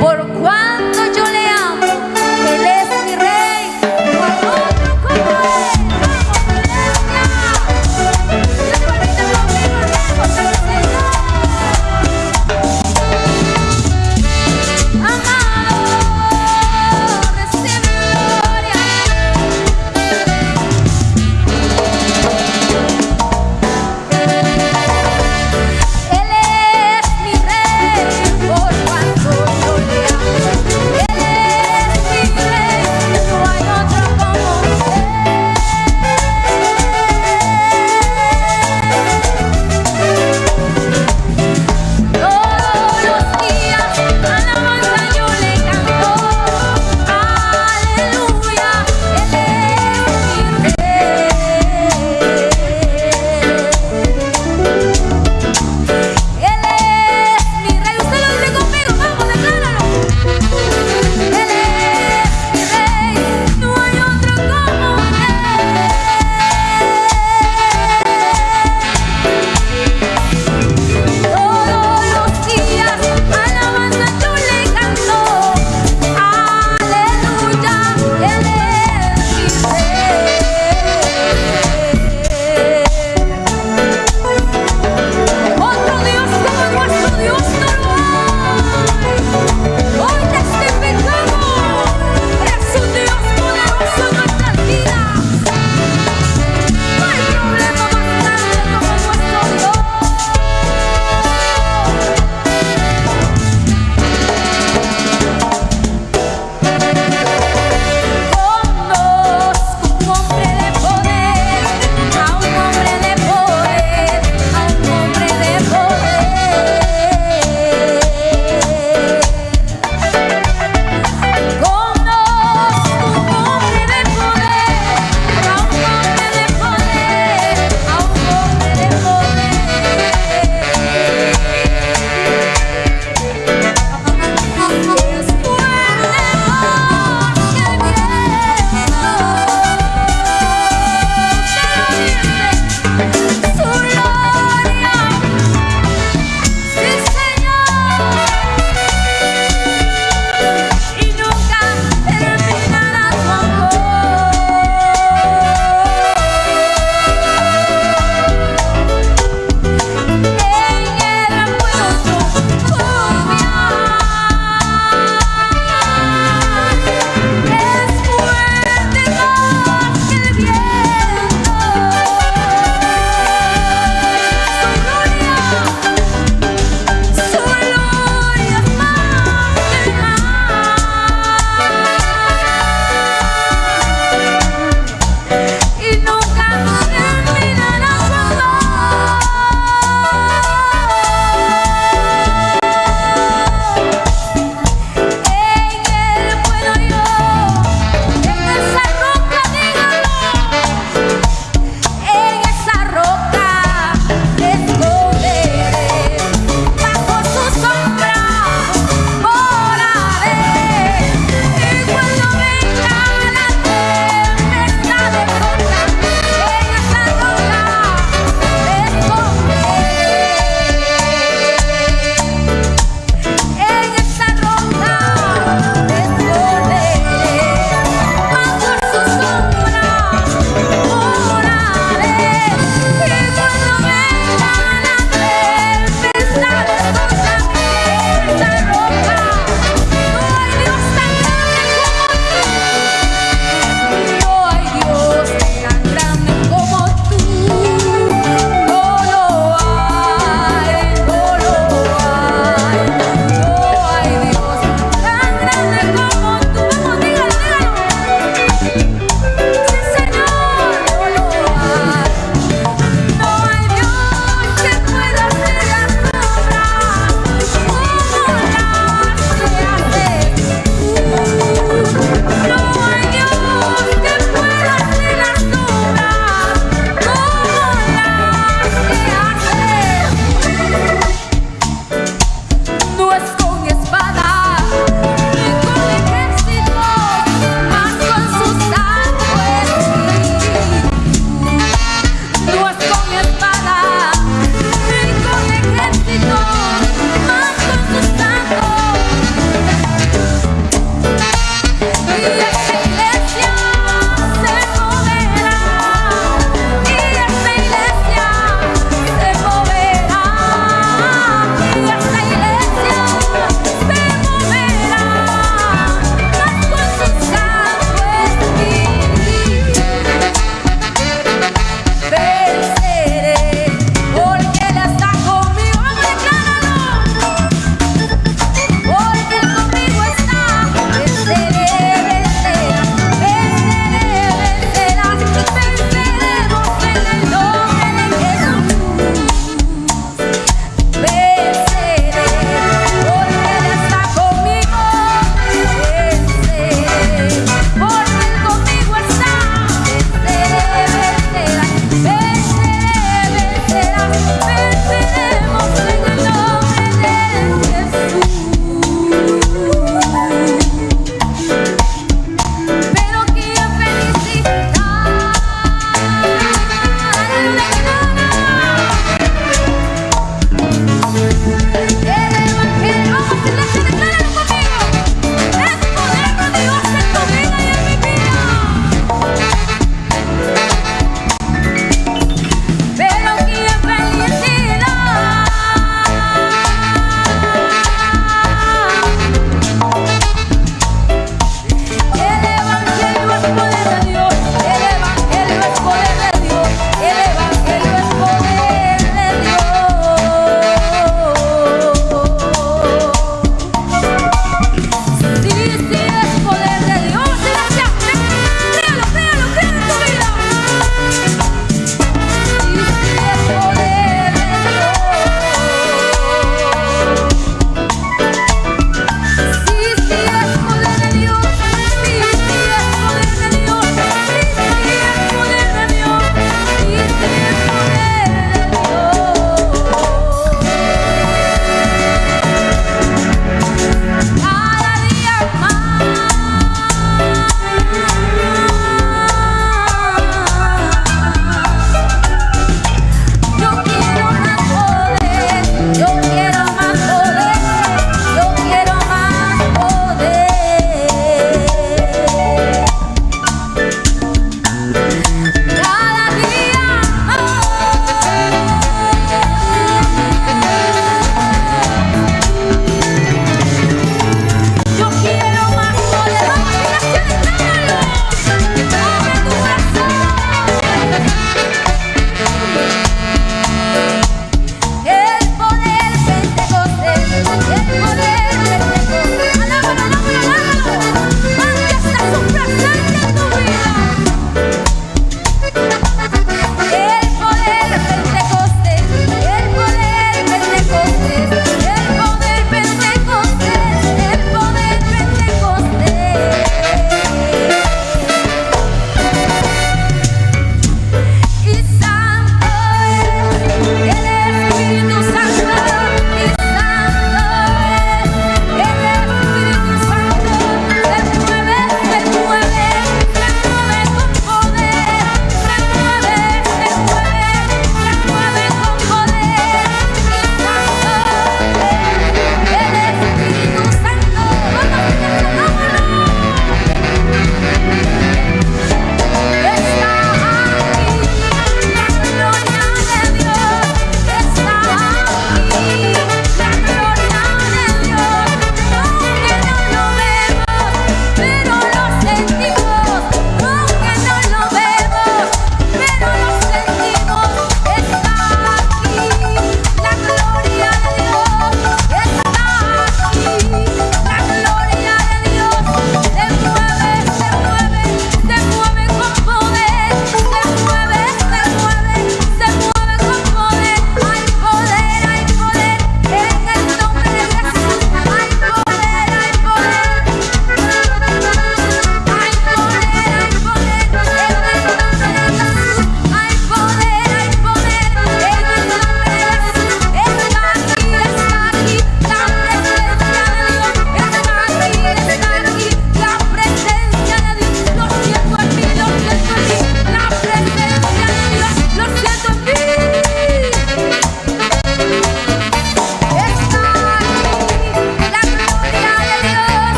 por cuanto